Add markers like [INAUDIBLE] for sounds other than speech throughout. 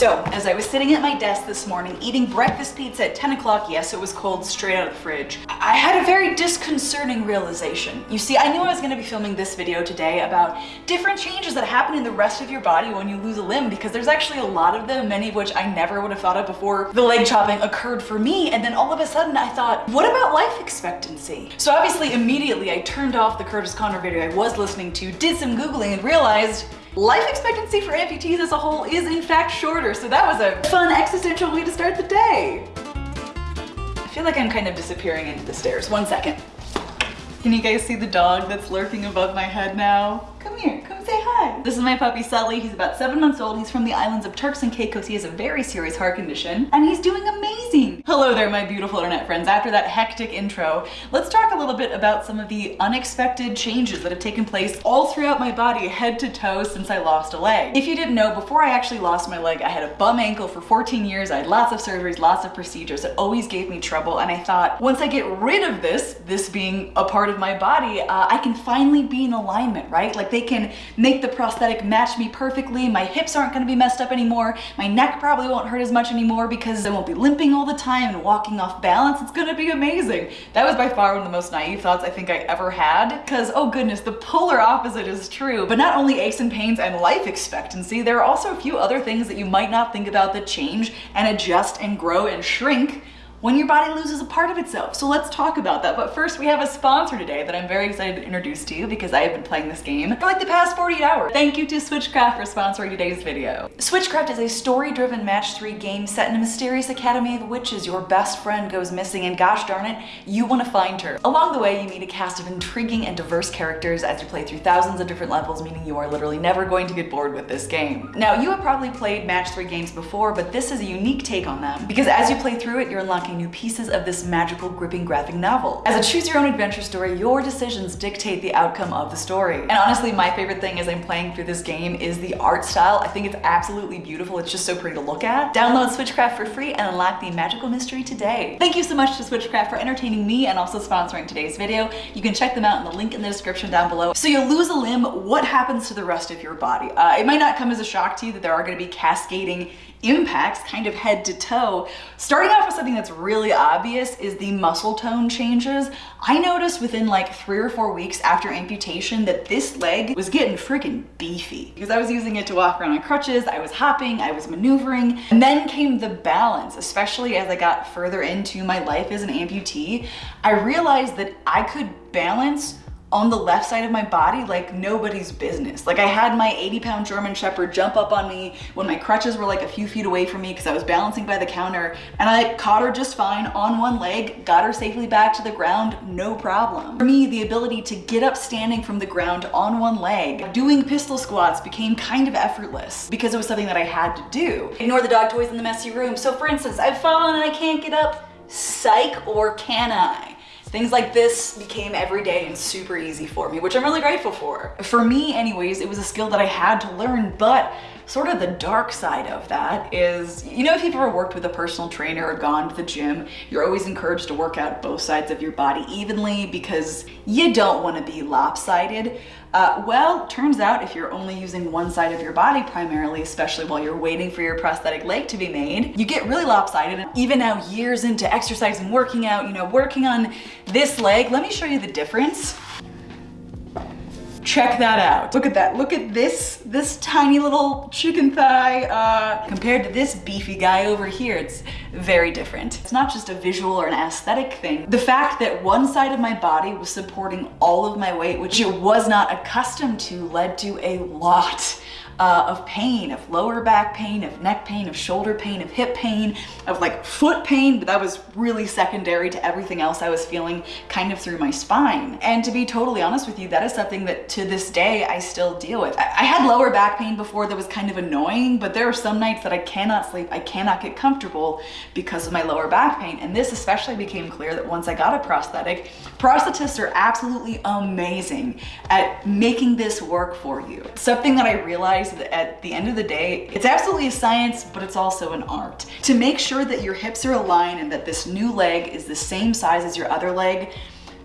So, as I was sitting at my desk this morning eating breakfast pizza at 10 o'clock, yes, it was cold straight out of the fridge, I had a very disconcerting realization. You see, I knew I was going to be filming this video today about different changes that happen in the rest of your body when you lose a limb because there's actually a lot of them, many of which I never would have thought of before the leg chopping occurred for me. And then all of a sudden I thought, what about life expectancy? So obviously immediately I turned off the Curtis Connor video I was listening to, did some Googling and realized life expectancy for amputees as a whole is in fact shorter. So that was a fun existential way to start the day. I feel like I'm kind of disappearing into the stairs. One second. Can you guys see the dog that's lurking above my head now? Come here, come say hi. This is my puppy Sully. He's about seven months old. He's from the islands of Turks and Caicos. He has a very serious heart condition and he's doing amazing. Hello there, my beautiful internet friends. After that hectic intro, let's talk a little bit about some of the unexpected changes that have taken place all throughout my body, head to toe, since I lost a leg. If you didn't know, before I actually lost my leg, I had a bum ankle for 14 years. I had lots of surgeries, lots of procedures. It always gave me trouble. And I thought, once I get rid of this, this being a part of my body, uh, I can finally be in alignment, right? Like they can make the prosthetic match me perfectly. My hips aren't gonna be messed up anymore. My neck probably won't hurt as much anymore because I won't be limping all the time and walking off balance. It's gonna be amazing. That was by far one of the most naive thoughts I think I ever had. Because, oh goodness, the polar opposite is true. But not only aches and pains and life expectancy, there are also a few other things that you might not think about that change and adjust and grow and shrink when your body loses a part of itself. So let's talk about that. But first we have a sponsor today that I'm very excited to introduce to you because I have been playing this game for like the past 48 hours. Thank you to Switchcraft for sponsoring today's video. Switchcraft is a story-driven match three game set in a mysterious academy of witches. Your best friend goes missing and gosh darn it, you want to find her. Along the way, you meet a cast of intriguing and diverse characters as you play through thousands of different levels, meaning you are literally never going to get bored with this game. Now, you have probably played match three games before, but this is a unique take on them because as you play through it, you're unlocking new pieces of this magical, gripping graphic novel. As a choose your own adventure story, your decisions dictate the outcome of the story. And honestly, my favorite thing as I'm playing through this game is the art style. I think it's absolutely beautiful. It's just so pretty to look at. Download Switchcraft for free and unlock the magical mystery today. Thank you so much to Switchcraft for entertaining me and also sponsoring today's video. You can check them out in the link in the description down below. So you lose a limb, what happens to the rest of your body? Uh, it might not come as a shock to you that there are going to be cascading impacts kind of head to toe. Starting off with something that's really obvious is the muscle tone changes. I noticed within like three or four weeks after amputation that this leg was getting freaking beefy because I was using it to walk around on crutches, I was hopping, I was maneuvering, and then came the balance, especially as I got further into my life as an amputee. I realized that I could balance on the left side of my body like nobody's business. Like I had my 80 pound German Shepherd jump up on me when my crutches were like a few feet away from me because I was balancing by the counter and I caught her just fine on one leg, got her safely back to the ground, no problem. For me, the ability to get up standing from the ground on one leg, doing pistol squats became kind of effortless because it was something that I had to do. Ignore the dog toys in the messy room. So for instance, I've fallen and I can't get up, psych or can I? Things like this became everyday and super easy for me, which I'm really grateful for. For me anyways, it was a skill that I had to learn, but sort of the dark side of that is, you know, if you've ever worked with a personal trainer or gone to the gym, you're always encouraged to work out both sides of your body evenly because you don't want to be lopsided. Uh, well, turns out if you're only using one side of your body primarily, especially while you're waiting for your prosthetic leg to be made, you get really lopsided. And even now years into exercise and working out, you know, working on this leg, let me show you the difference. Check that out. Look at that. Look at this, this tiny little chicken thigh uh, compared to this beefy guy over here. It's very different. It's not just a visual or an aesthetic thing. The fact that one side of my body was supporting all of my weight, which it was not accustomed to, led to a lot uh, of pain, of lower back pain, of neck pain, of shoulder pain, of hip pain, of like foot pain, but that was really secondary to everything else I was feeling kind of through my spine. And to be totally honest with you, that is something that to this day I still deal with. I, I had lower back pain before that was kind of annoying, but there are some nights that I cannot sleep, I cannot get comfortable because of my lower back pain. And this especially became clear that once I got a prosthetic, prosthetists are absolutely amazing at making this work for you. Something that I realized at the end of the day, it's absolutely a science, but it's also an art. To make sure that your hips are aligned and that this new leg is the same size as your other leg,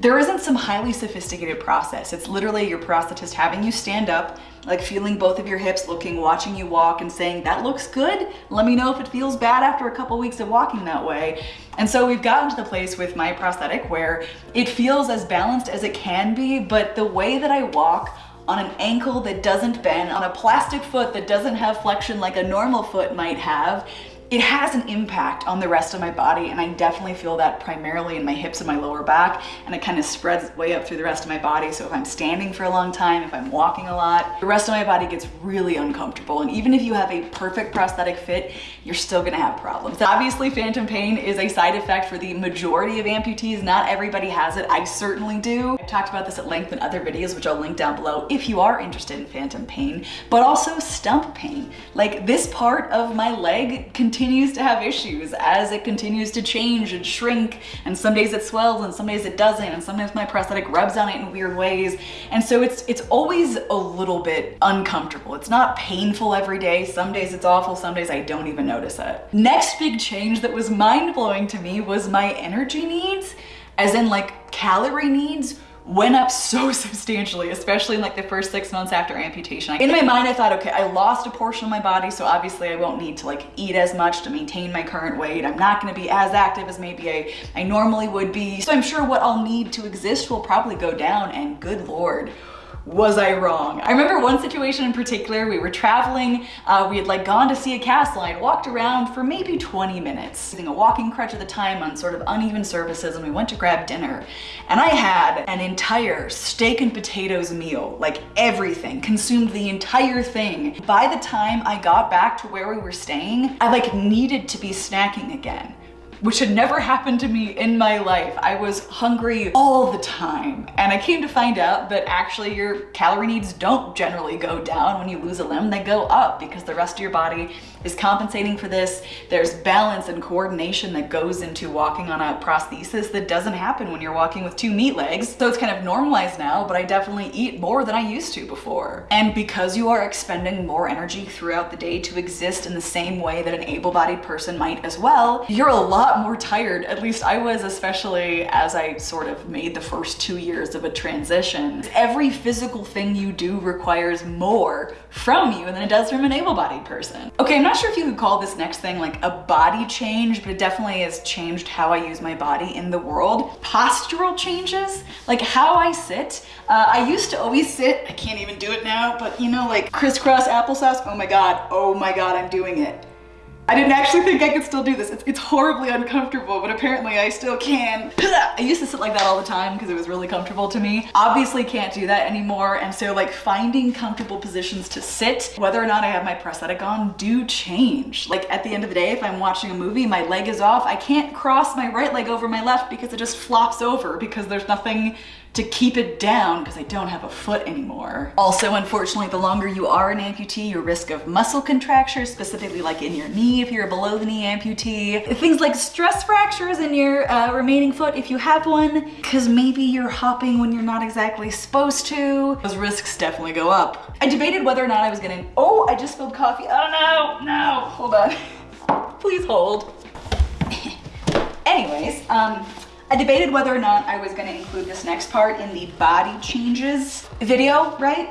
there isn't some highly sophisticated process. It's literally your prosthetist having you stand up like feeling both of your hips, looking, watching you walk and saying, that looks good. Let me know if it feels bad after a couple weeks of walking that way. And so we've gotten to the place with my prosthetic where it feels as balanced as it can be, but the way that I walk on an ankle that doesn't bend, on a plastic foot that doesn't have flexion like a normal foot might have, it has an impact on the rest of my body and I definitely feel that primarily in my hips and my lower back and it kind of spreads way up through the rest of my body so if I'm standing for a long time, if I'm walking a lot, the rest of my body gets really uncomfortable and even if you have a perfect prosthetic fit, you're still gonna have problems. Obviously phantom pain is a side effect for the majority of amputees, not everybody has it, I certainly do. I've talked about this at length in other videos which I'll link down below if you are interested in phantom pain, but also stump pain. Like this part of my leg can continues to have issues as it continues to change and shrink. And some days it swells and some days it doesn't. And sometimes my prosthetic rubs on it in weird ways. And so it's, it's always a little bit uncomfortable. It's not painful every day. Some days it's awful. Some days I don't even notice it. Next big change that was mind blowing to me was my energy needs, as in like calorie needs went up so [LAUGHS] substantially, especially in like the first six months after amputation. In my mind, I thought, okay, I lost a portion of my body, so obviously I won't need to like eat as much to maintain my current weight. I'm not gonna be as active as maybe I, I normally would be. So I'm sure what I'll need to exist will probably go down and good Lord, was I wrong? I remember one situation in particular, we were traveling, uh, we had like gone to see a castle, I had walked around for maybe 20 minutes, using a walking crutch at the time on sort of uneven surfaces and we went to grab dinner. And I had an entire steak and potatoes meal, like everything, consumed the entire thing. By the time I got back to where we were staying, I like needed to be snacking again which had never happened to me in my life. I was hungry all the time. And I came to find out that actually your calorie needs don't generally go down when you lose a limb, they go up because the rest of your body is compensating for this. There's balance and coordination that goes into walking on a prosthesis that doesn't happen when you're walking with two meat legs. So it's kind of normalized now, but I definitely eat more than I used to before. And because you are expending more energy throughout the day to exist in the same way that an able-bodied person might as well, you're a lot lot more tired. At least I was, especially as I sort of made the first two years of a transition. Every physical thing you do requires more from you than it does from an able-bodied person. Okay, I'm not sure if you could call this next thing like a body change, but it definitely has changed how I use my body in the world. Postural changes, like how I sit. Uh, I used to always sit, I can't even do it now, but you know, like crisscross applesauce, oh my God, oh my God, I'm doing it. I didn't actually think I could still do this. It's, it's, horribly uncomfortable, but apparently I still can. I used to sit like that all the time because it was really comfortable to me. Obviously can't do that anymore. And so like finding comfortable positions to sit, whether or not I have my prosthetic on, do change. Like at the end of the day, if I'm watching a movie, my leg is off, I can't cross my right leg over my left because it just flops over because there's nothing to keep it down because I don't have a foot anymore. Also, unfortunately, the longer you are an amputee, your risk of muscle contractures, specifically like in your knee if you're a below the knee amputee, things like stress fractures in your uh, remaining foot if you have one, because maybe you're hopping when you're not exactly supposed to, those risks definitely go up. I debated whether or not I was gonna, oh, I just spilled coffee. Oh no, no, hold on. [LAUGHS] Please hold. [LAUGHS] Anyways, um, I debated whether or not I was gonna include this next part in the body changes video, right?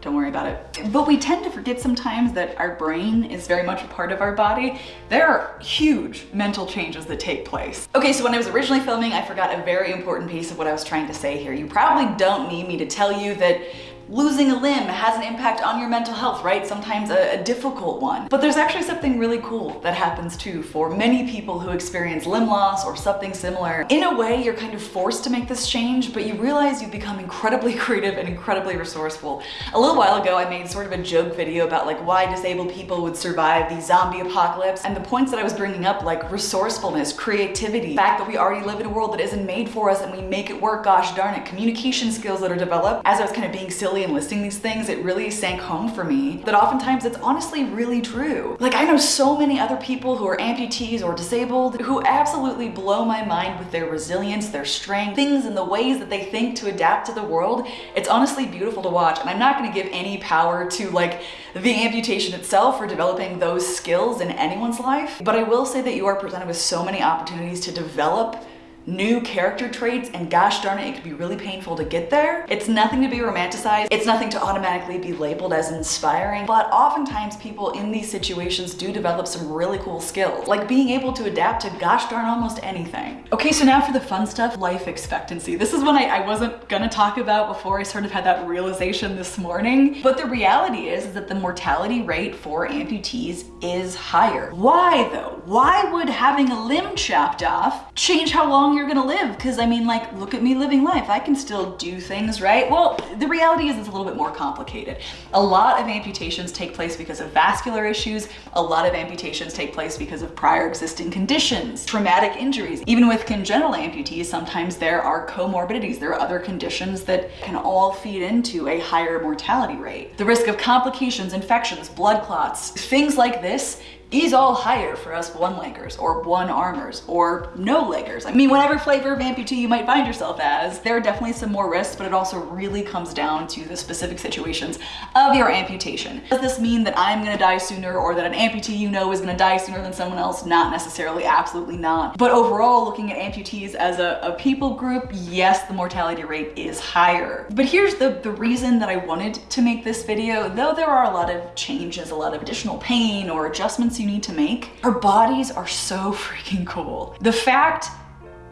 Don't worry about it. But we tend to forget sometimes that our brain is very much a part of our body. There are huge mental changes that take place. Okay, so when I was originally filming, I forgot a very important piece of what I was trying to say here. You probably don't need me to tell you that losing a limb has an impact on your mental health, right? Sometimes a, a, difficult one. But there's actually something really cool that happens too for many people who experience limb loss or something similar. In a way, you're kind of forced to make this change, but you realize you've become incredibly [LAUGHS] creative and incredibly resourceful. A little while ago, I made sort of a joke video about like why disabled people would survive the zombie apocalypse. And the points that I was bringing up, like resourcefulness, creativity, the fact that we already live in a world that isn't made for us and we make it work, gosh darn it, communication skills that are developed. As I was kind of being silly and listing these things, it really sank home for me that oftentimes it's honestly really true. Like I know so many other people who are amputees or disabled who absolutely blow my mind with their resilience, their strength, things and the ways that they think to adapt to the world. It's honestly beautiful to watch and I'm not gonna give any power to like the amputation itself or developing those skills in anyone's life, but I will say that you are presented with so many opportunities to develop new character traits and gosh darn it, it could be really painful to get there. It's nothing to be romanticized. It's nothing to automatically be labeled as inspiring, but oftentimes people in these situations do develop some really cool skills, like being able to adapt to gosh darn almost anything. Okay, so now for the fun stuff, life expectancy. This is one I, I wasn't gonna talk about before I sort of had that realization this morning, but the reality is, is that the mortality rate for amputees is higher. Why though? Why would having a limb chopped off change how long you're gonna live? Because I mean, like, look at me living life. I can still do things, right? Well, the reality is it's a little bit more complicated. A lot of amputations take place because of vascular issues. A lot of amputations take place because of prior existing conditions, traumatic injuries. Even with congenital amputees, sometimes there are comorbidities. There are other conditions that can all feed into a higher mortality rate. The risk of complications, infections, blood clots, things like this is all higher for us one-leggers or one-armers or no-leggers. I mean, whatever flavor of amputee you might find yourself as, there are definitely some more risks, but it also really comes down to the specific situations of your amputation. Does this mean that I'm gonna die sooner or that an amputee you know is gonna die sooner than someone else? Not necessarily, absolutely not. But overall, looking at amputees as a, a people group, yes, the mortality rate is higher. But here's the, the reason that I wanted to make this video, though there are a lot of changes, a lot of additional pain or adjustments you need to make. Our bodies are so freaking cool. The fact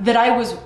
that I was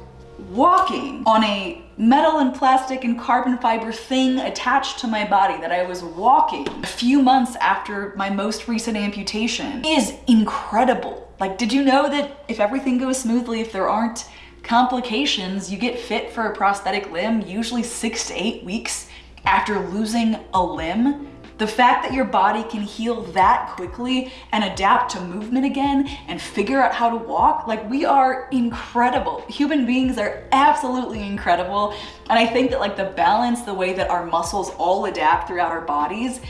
walking on a metal and plastic and carbon fiber thing attached to my body that I was walking a few months after my most recent amputation is incredible. Like, did you know that if everything goes smoothly, if there aren't complications, you get fit for a prosthetic limb usually six to eight weeks after losing a limb? The fact that your body can heal that quickly and adapt to movement again and figure out how to walk, like we are incredible. Human beings are absolutely incredible. And I think that like the balance, the way that our muscles all adapt throughout our bodies,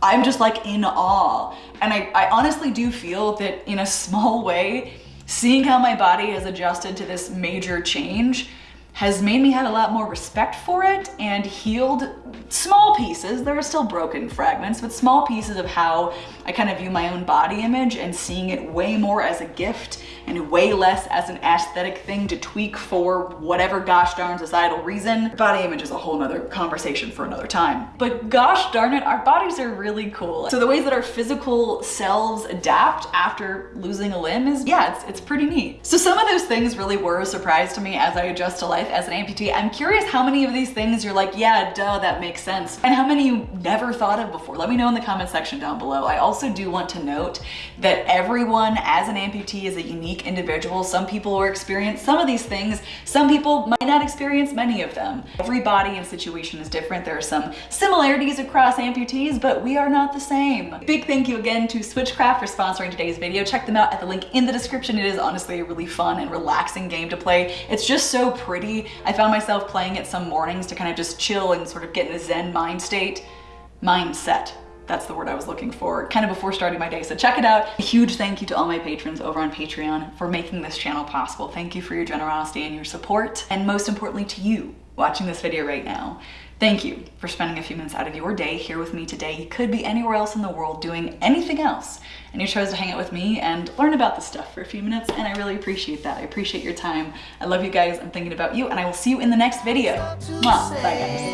I'm just like in awe. And I, I honestly do feel that in a [LAUGHS] small way, seeing how my body has adjusted to this major change has made me have a lot more respect for it and healed small pieces, there are still broken fragments, but small pieces of how I kind of view my own body image and seeing it way more as a gift and way less as an aesthetic thing to tweak for whatever gosh darn societal reason. Body image is a whole nother conversation for another time. But gosh darn it, our bodies are really cool. So the ways that our physical selves adapt after losing a limb is, yeah, it's, it's pretty neat. So some of those things really were a surprise to me as I adjust to life as an amputee. I'm curious how many of these things you're like, yeah, duh, that makes sense. And how many you never thought of before. Let me know in the comment section down below. I also do want to note that everyone as an amputee is a unique individual. Some people will experience some of these things. Some people might not experience many of them. Every body and situation is different. There are some similarities across amputees, but we are not the same. Big thank you again to Switchcraft for sponsoring today's video. Check them out at the link in the description. It is honestly a really fun and relaxing game to play. It's just so pretty. I found myself playing it some mornings to kind of just chill and sort of get in a zen mind state. Mindset. That's the word I was looking for, kind of before starting my day. So check it out. A huge thank you to all my patrons over on Patreon for making this channel possible. Thank you for your generosity and your support. And most importantly to you watching this video right now. Thank you for spending a few minutes out of your day here with me today. You could be anywhere else in the world doing anything else, and you chose to hang out with me and learn about this stuff for a few minutes, and I really appreciate that. I appreciate your time. I love you guys. I'm thinking about you, and I will see you in the next video. Mwah. Bye, guys.